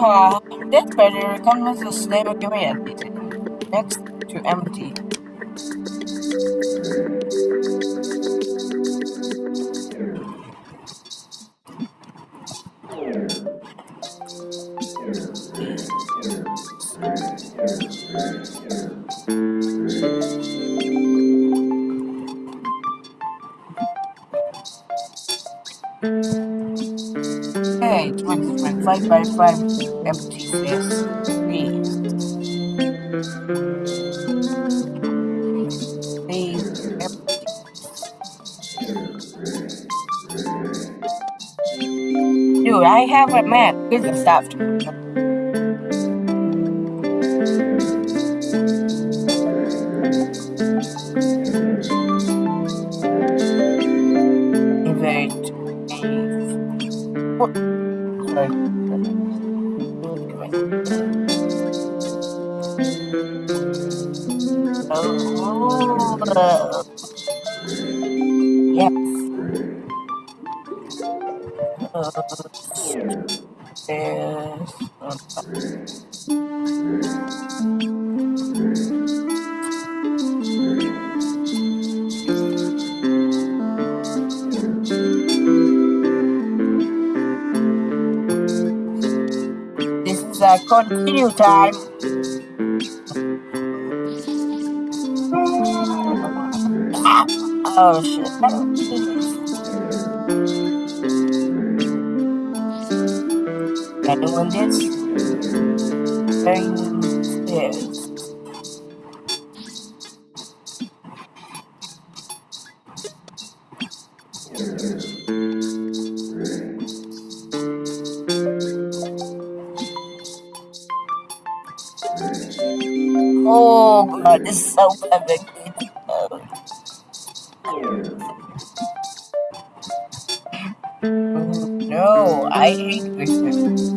That's better. Come with the slave command. Next to empty. Hey, 25 by 5 empty space. 3. Three empty. Dude, I have a map. Here's the stuff. Yes. This is a continue time. Oh shit. Anyone this? Very stairs. Oh god, this is so perfect. I hate Christmas.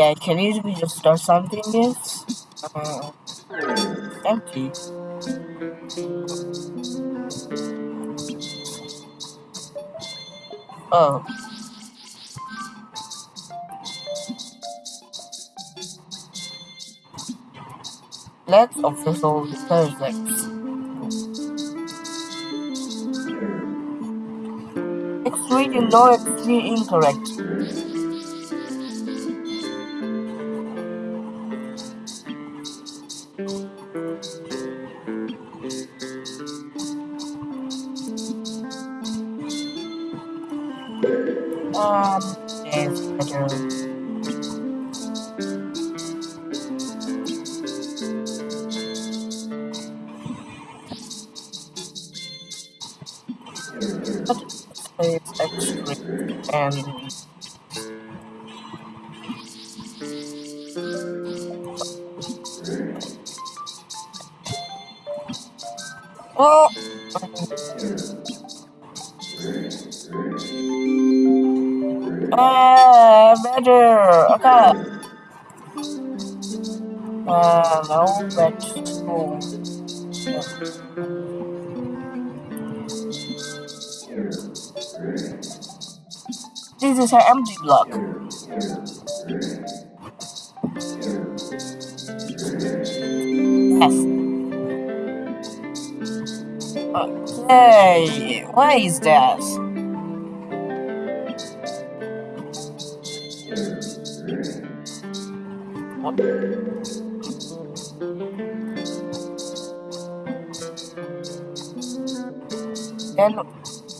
Okay, can you just start something this? Uh, empty. Oh. Let's official Thursday. Extremely low, extremely incorrect. Um, better. And oh, ah, better. Okay. Uh, no, vegetable. This is an empty block. Yes. Okay, why is that? Then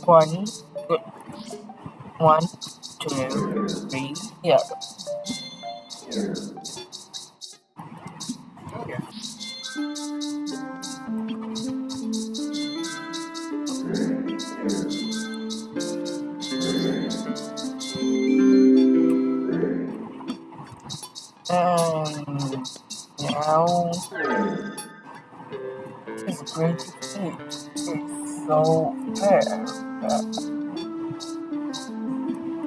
one, one, two, three, here. Now, it's great to see. It's so fair.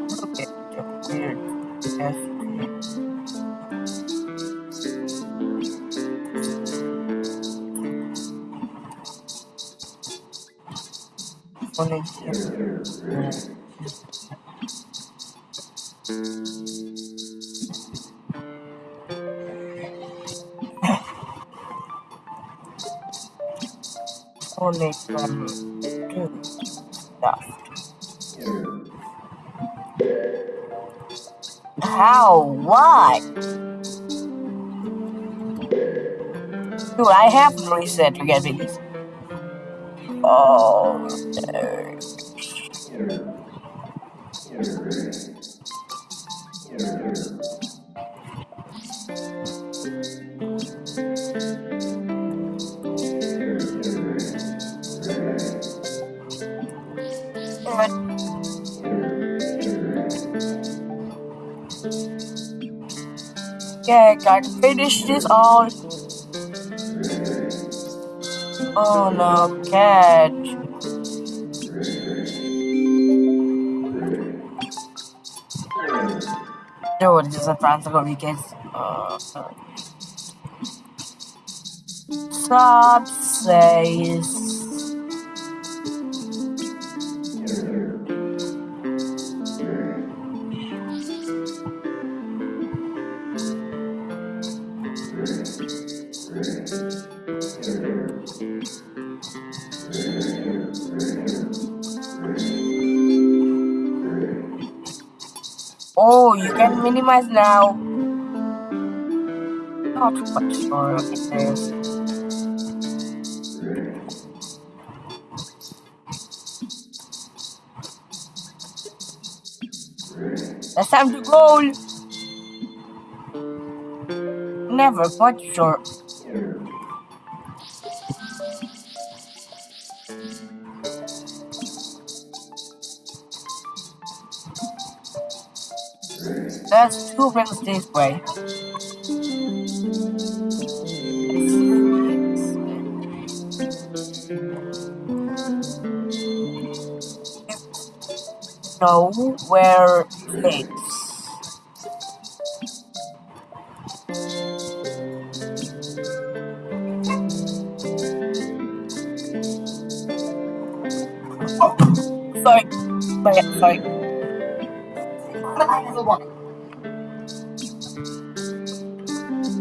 Look at the weird. Only here. Only from stuff. How? Why? Dude, I have reset to get these. Oh, no. Yeah, gotta finish this all. Oh no, catch. Dude, this is a Francisco Weekends. Uh, sub says. Can minimize now. Not much for this. It's time to goal. Never quite sure. That's two rings this way. Know where things. Oh, sorry, sorry, sorry.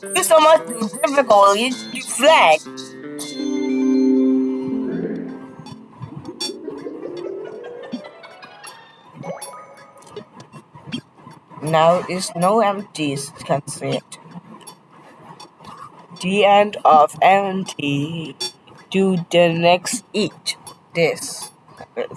Thank you so much to difficulty to flag. Now is no empties can see it. The end of empty. Do the next eat this.